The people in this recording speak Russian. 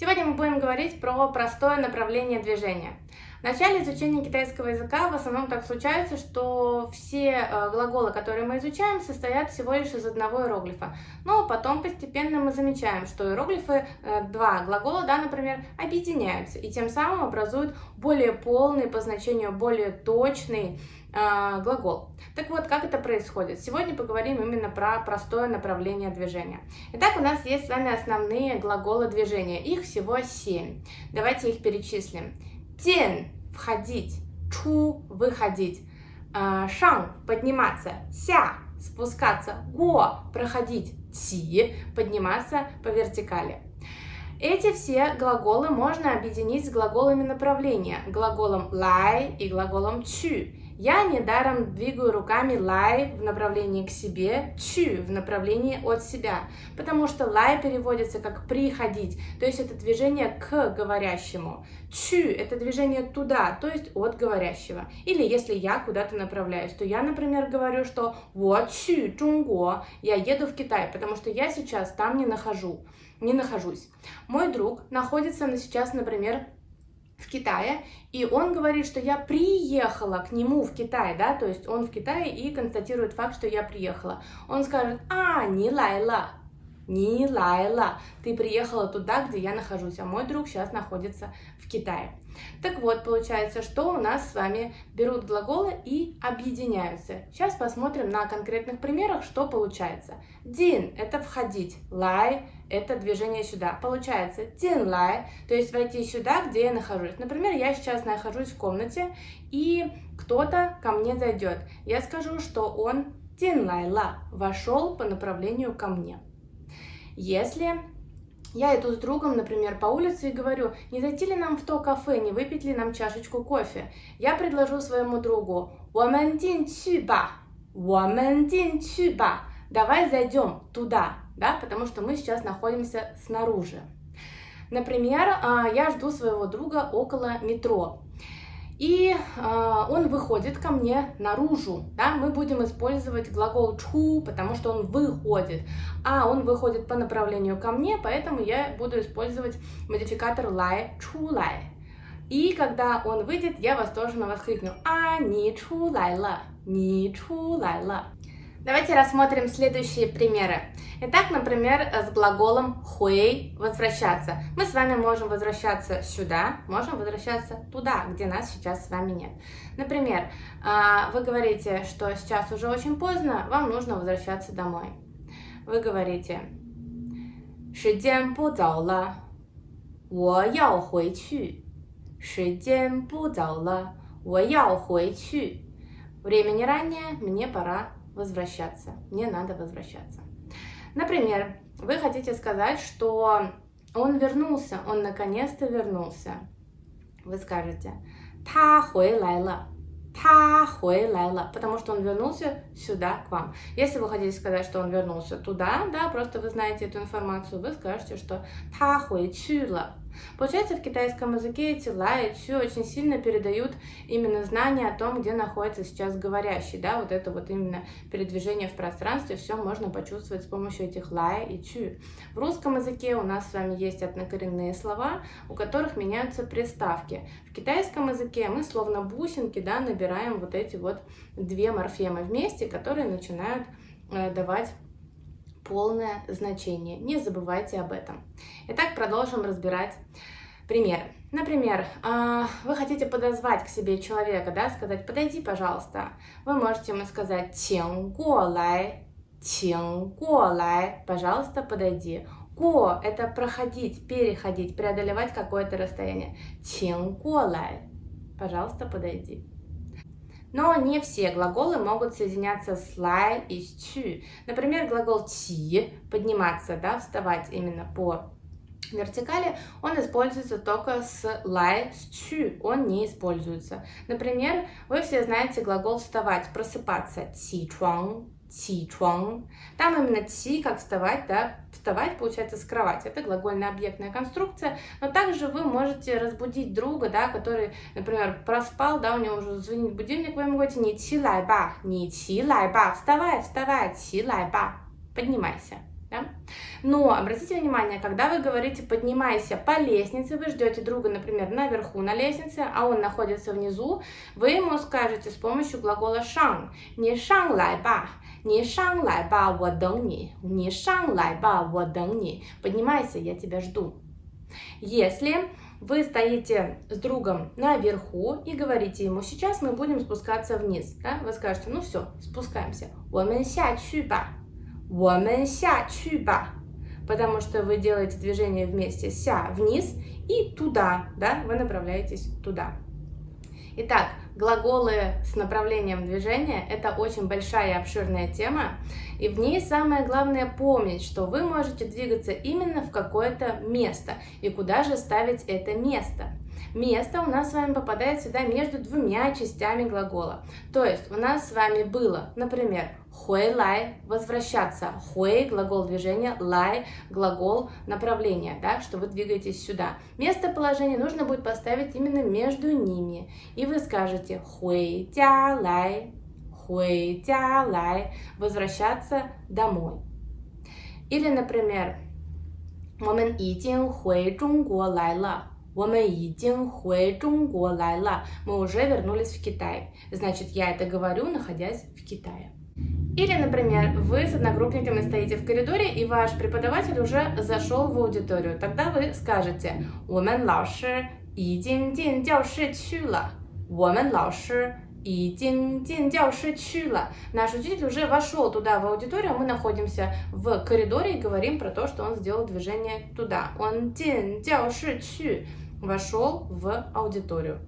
Сегодня мы будем говорить про простое направление движения. В начале изучения китайского языка в основном так случается, что все э, глаголы, которые мы изучаем, состоят всего лишь из одного иероглифа. Но потом постепенно мы замечаем, что иероглифы, э, два глагола, да, например, объединяются и тем самым образуют более полный, по значению более точный э, глагол. Так вот, как это происходит? Сегодня поговорим именно про простое направление движения. Итак, у нас есть с вами основные глаголы движения. Их всего семь. Давайте их перечислим. 进– входить, чу – выходить, а, шанг – подниматься, ся – спускаться, го – проходить, ти – подниматься по вертикали. Эти все глаголы можно объединить с глаголами направления, глаголом лай и глаголом чу. Я недаром двигаю руками лай в направлении к себе, чу в направлении от себя, потому что лай переводится как приходить, то есть это движение к говорящему. Чу – это движение туда, то есть от говорящего. Или если я куда-то направляюсь, то я, например, говорю, что вот чу, Чунго, я еду в Китай, потому что я сейчас там не нахожу, не нахожусь. Мой друг находится сейчас, например, в Китае, и он говорит, что я приехала к нему в Китай, да, то есть он в Китае и констатирует факт, что я приехала. Он скажет, а, не лайла, не лайла, ты приехала туда, где я нахожусь, а мой друг сейчас находится в Китае. Так вот, получается, что у нас с вами берут глаголы и объединяются. Сейчас посмотрим на конкретных примерах, что получается. Дин – это входить, лай – это движение сюда. Получается дин лай, то есть войти сюда, где я нахожусь. Например, я сейчас нахожусь в комнате, и кто-то ко мне зайдет. Я скажу, что он дин лай ла, вошел по направлению ко мне. Если я иду с другом, например, по улице и говорю, не зайти ли нам в то кафе, не выпить ли нам чашечку кофе, я предложу своему другу ба, давай зайдем туда, да, потому что мы сейчас находимся снаружи. Например, а, я жду своего друга около метро. И э, он выходит ко мне наружу, да, мы будем использовать глагол чу, потому что он выходит, а он выходит по направлению ко мне, поэтому я буду использовать модификатор лай, чу лай. И когда он выйдет, я восторженно воскликну, а, не чу лай ла, не чу лай ла. Давайте рассмотрим следующие примеры. Итак, например, с глаголом хуэй – возвращаться. Мы с вами можем возвращаться сюда, можем возвращаться туда, где нас сейчас с вами нет. Например, а, вы говорите, что сейчас уже очень поздно, вам нужно возвращаться домой. Вы говорите, 时间不早了，我要回去。时间不早了，我要回去。Времени ранее, мне пора возвращаться. Мне надо возвращаться. Например, вы хотите сказать, что он вернулся, он наконец-то вернулся. Вы скажете, та хуэлайла, та хуэлайла, потому что он вернулся сюда к вам. Если вы хотите сказать, что он вернулся туда, да, просто вы знаете эту информацию, вы скажете, что та хуэчула, Получается, в китайском языке эти и чу очень сильно передают именно знание о том, где находится сейчас говорящий, да, вот это вот именно передвижение в пространстве, все можно почувствовать с помощью этих ла и чу. В русском языке у нас с вами есть однокоренные слова, у которых меняются приставки. В китайском языке мы словно бусинки, да, набираем вот эти вот две морфемы вместе, которые начинают э, давать полное значение. Не забывайте об этом. Итак, продолжим разбирать примеры. Например, а, вы хотите подозвать к себе человека, да, сказать «подойди, пожалуйста». Вы можете ему сказать «тян го лай», «тян го лай», «пожалуйста, подойди». Го – это проходить, переходить, преодолевать какое-то расстояние. «Тян го лай», «пожалуйста, подойди». Но не все глаголы могут соединяться с лай и с чу. Например, глагол ти – подниматься, да, вставать именно по вертикали, он используется только с лай, с чу, он не используется. Например, вы все знаете глагол вставать, просыпаться, ти чуан, ти чуан. Там именно ти, как вставать, да, вставать получается с кровати. Это глагольная объектная конструкция, но также вы можете разбудить друга, да, который, например, проспал, да, у него уже звонит будильник, вы ему говорите не ти лай ба, не ти лай ба, вставай, вставай, ти лай ба, поднимайся. Да? Но обратите внимание, когда вы говорите «поднимайся по лестнице», вы ждете друга, например, наверху на лестнице, а он находится внизу, вы ему скажете с помощью глагола «шанг» «не шанг лай ба», «не шанг лай ба, wo дэн ни», «не шанг лай ба, wo дэн ни», «поднимайся, я тебя жду». Если вы стоите с другом наверху и говорите ему, сейчас мы будем спускаться вниз, да? вы скажете, ну все, спускаемся, 我们下去吧我们下去吧，потому что вы делаете движение вместе ся вниз и туда, да, вы направляетесь туда. Итак, глаголы с направлением движения – это очень большая и обширная тема, и в ней самое главное помнить, что вы можете двигаться именно в какое-то место, и куда же ставить это место. Место у нас с вами попадает сюда между двумя частями глагола. То есть у нас с вами было, например, хуэй лай – возвращаться, хуэй – глагол движения, лай – глагол направления, да, что вы двигаетесь сюда. Местоположение нужно будет поставить именно между ними. И вы скажете хуэй тя лай, хуэй тя лай – возвращаться домой. Или, например, 我们已经回中国来了。 我们已经回中国来了. Мы уже вернулись в Китай. Значит, я это говорю, находясь в Китае. Или, например, вы с одногруппниками стоите в коридоре, и ваш преподаватель уже зашел в аудиторию. Тогда вы скажете 我们老师已经进教室去了。我们老师 и Дин Дин Дяо Ши Наш учитель уже вошел туда, в аудиторию. Мы находимся в коридоре и говорим про то, что он сделал движение туда. Он Дин Дяо Чу вошел в аудиторию.